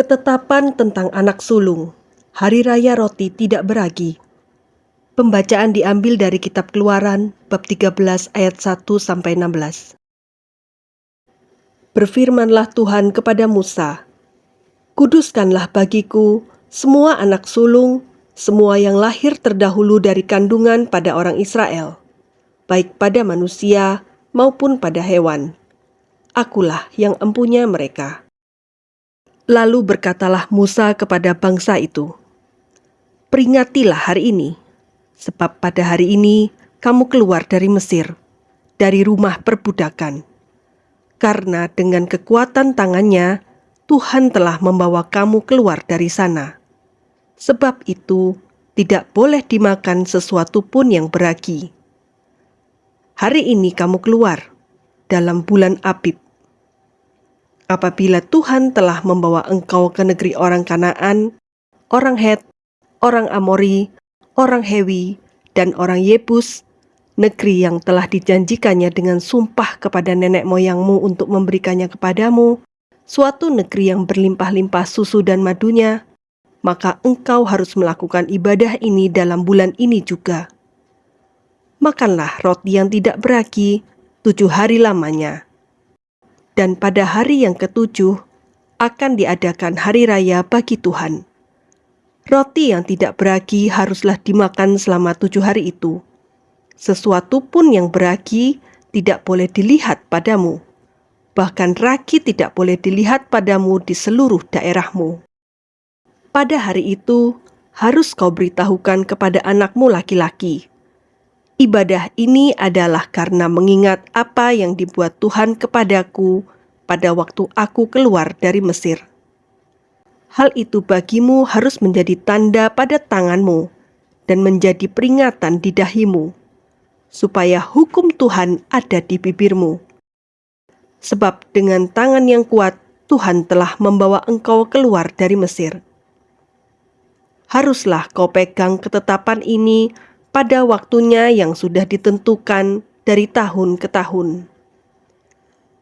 Ketetapan tentang anak sulung, Hari Raya Roti Tidak Beragi. Pembacaan diambil dari kitab Keluaran bab 13 ayat 1 sampai 16. Berfirmanlah Tuhan kepada Musa, Kuduskanlah bagiku semua anak sulung, semua yang lahir terdahulu dari kandungan pada orang Israel, baik pada manusia maupun pada hewan. Akulah yang empunya mereka. Lalu berkatalah Musa kepada bangsa itu, Peringatilah hari ini, sebab pada hari ini kamu keluar dari Mesir, dari rumah perbudakan. Karena dengan kekuatan tangannya, Tuhan telah membawa kamu keluar dari sana. Sebab itu, tidak boleh dimakan sesuatu pun yang beragi. Hari ini kamu keluar dalam bulan Abib apabila Tuhan telah membawa engkau ke negeri orang Kanaan, orang Het, orang Amori, orang Hewi, dan orang Yebus, negeri yang telah dijanjikannya dengan sumpah kepada nenek moyangmu untuk memberikannya kepadamu, suatu negeri yang berlimpah-limpah susu dan madunya, maka engkau harus melakukan ibadah ini dalam bulan ini juga. Makanlah roti yang tidak beragi tujuh hari lamanya dan pada hari yang ketujuh akan diadakan hari raya bagi Tuhan. Roti yang tidak beragi haruslah dimakan selama tujuh hari itu. Sesuatu pun yang beragi tidak boleh dilihat padamu. Bahkan ragi tidak boleh dilihat padamu di seluruh daerahmu. Pada hari itu, harus kau beritahukan kepada anakmu laki-laki, Ibadah ini adalah karena mengingat apa yang dibuat Tuhan kepadaku pada waktu aku keluar dari Mesir. Hal itu bagimu harus menjadi tanda pada tanganmu dan menjadi peringatan di dahimu, supaya hukum Tuhan ada di bibirmu. Sebab dengan tangan yang kuat Tuhan telah membawa engkau keluar dari Mesir. Haruslah kau pegang ketetapan ini pada waktunya yang sudah ditentukan dari tahun ke tahun.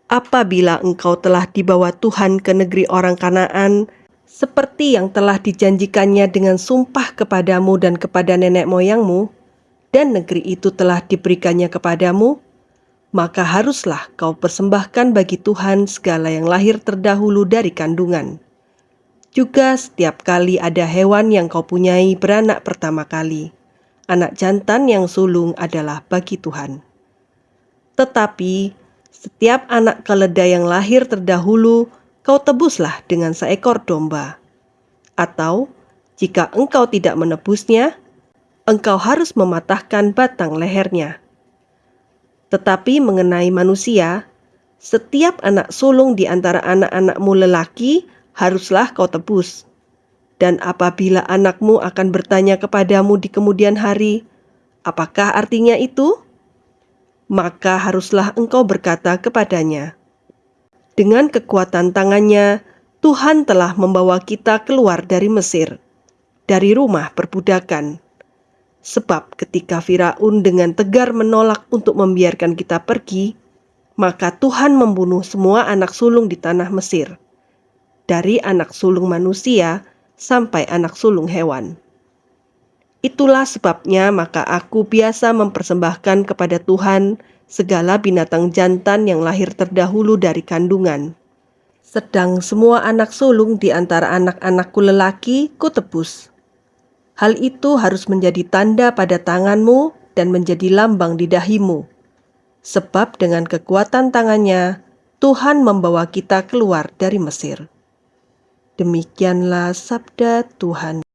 Apabila engkau telah dibawa Tuhan ke negeri orang Kanaan, seperti yang telah dijanjikannya dengan sumpah kepadamu dan kepada nenek moyangmu, dan negeri itu telah diberikannya kepadamu, maka haruslah kau persembahkan bagi Tuhan segala yang lahir terdahulu dari kandungan. Juga setiap kali ada hewan yang kau punyai beranak pertama kali anak jantan yang sulung adalah bagi Tuhan. Tetapi setiap anak keledai yang lahir terdahulu kau tebuslah dengan seekor domba. Atau jika engkau tidak menebusnya, engkau harus mematahkan batang lehernya. Tetapi mengenai manusia, setiap anak sulung di antara anak-anakmu lelaki haruslah kau tebus dan apabila anakmu akan bertanya kepadamu di kemudian hari, apakah artinya itu? Maka haruslah engkau berkata kepadanya, Dengan kekuatan tangannya, Tuhan telah membawa kita keluar dari Mesir, dari rumah perbudakan. Sebab ketika Firaun dengan tegar menolak untuk membiarkan kita pergi, maka Tuhan membunuh semua anak sulung di tanah Mesir. Dari anak sulung manusia, sampai anak sulung hewan. Itulah sebabnya maka aku biasa mempersembahkan kepada Tuhan segala binatang jantan yang lahir terdahulu dari kandungan. Sedang semua anak sulung di antara anak-anakku lelaki kutebus. Hal itu harus menjadi tanda pada tanganmu dan menjadi lambang di dahimu. Sebab dengan kekuatan tangannya, Tuhan membawa kita keluar dari Mesir. Demikianlah sabda Tuhan.